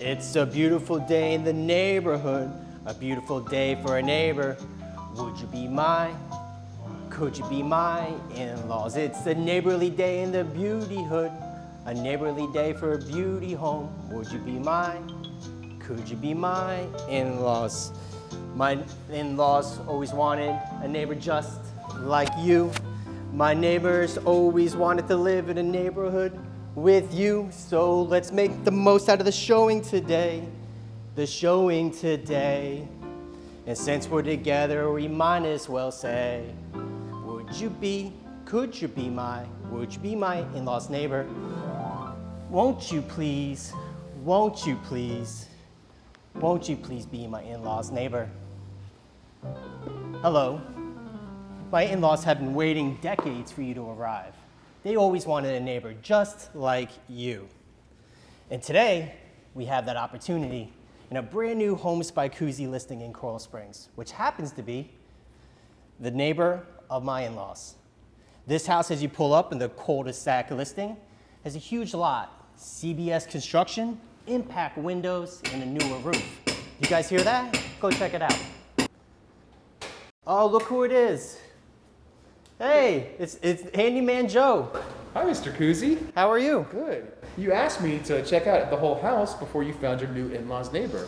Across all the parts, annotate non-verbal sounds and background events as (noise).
It's a beautiful day in the neighborhood, a beautiful day for a neighbor. Would you be my, could you be my in-laws? It's a neighborly day in the beauty hood, a neighborly day for a beauty home. Would you be my, could you be my in-laws? My in-laws always wanted a neighbor just like you. My neighbors always wanted to live in a neighborhood with you. So let's make the most out of the showing today. The showing today. And since we're together, we might as well say, would you be, could you be my, would you be my in-laws neighbor? Won't you please, won't you please, won't you please be my in-laws neighbor? Hello. My in-laws have been waiting decades for you to arrive. They always wanted a neighbor just like you. And today, we have that opportunity in a brand new Homes by Kuzy listing in Coral Springs, which happens to be the neighbor of my in-laws. This house, as you pull up in the cul-de-sac listing, has a huge lot, CBS construction, impact windows, and a newer roof. You guys hear that? Go check it out. Oh, look who it is. Hey, it's, it's Handyman Joe. Hi, Mr. Kuzy. How are you? Good. You asked me to check out the whole house before you found your new in-laws neighbor.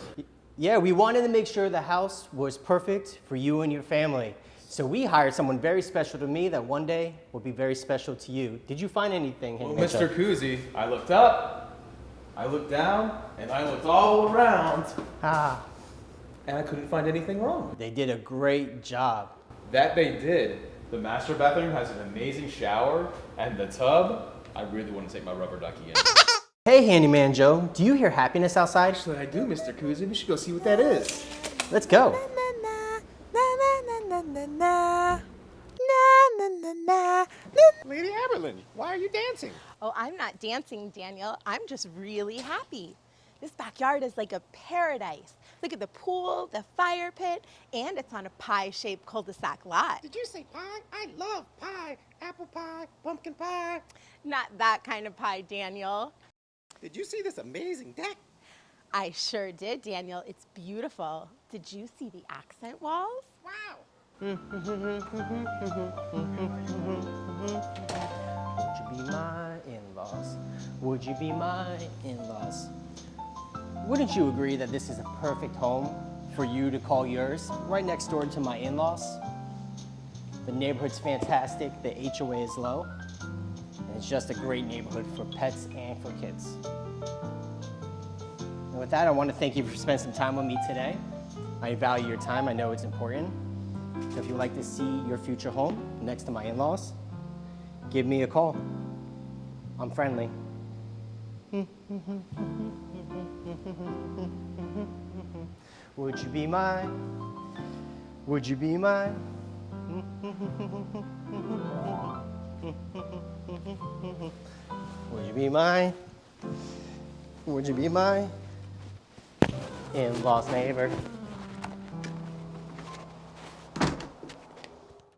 Yeah, we wanted to make sure the house was perfect for you and your family. So we hired someone very special to me that one day will be very special to you. Did you find anything, Well, Mr. Kuzy, I looked up, I looked down, and I looked all around, Ah, and I couldn't find anything wrong. they did a great job. That they did. The master bathroom has an amazing shower, and the tub, I really want to take my rubber ducky in. (laughs) Hey, Handyman Joe, do you hear happiness outside? Actually, I do, Mr. Kuzy. We should go see what that is. Let's go. Lady Aberlin, why are you dancing? Oh, I'm not dancing, Daniel. I'm just really happy. This backyard is like a paradise. Look at the pool, the fire pit, and it's on a pie-shaped cul-de-sac lot. Did you say pie? I love pie. Apple pie, pumpkin pie. Not that kind of pie, Daniel. Did you see this amazing deck? I sure did, Daniel. It's beautiful. Did you see the accent walls? Wow. Would you be my in-laws? Would you be my in-laws? Wouldn't you agree that this is a perfect home for you to call yours, right next door to my in-laws? The neighborhood's fantastic, the HOA is low, and it's just a great neighborhood for pets and for kids. And with that, I want to thank you for spending some time with me today. I value your time, I know it's important. So if you'd like to see your future home next to my in-laws, give me a call. I'm friendly. Would you be mine? Would you be mine? Would you be mine? Would you be mine? In-laws neighbor.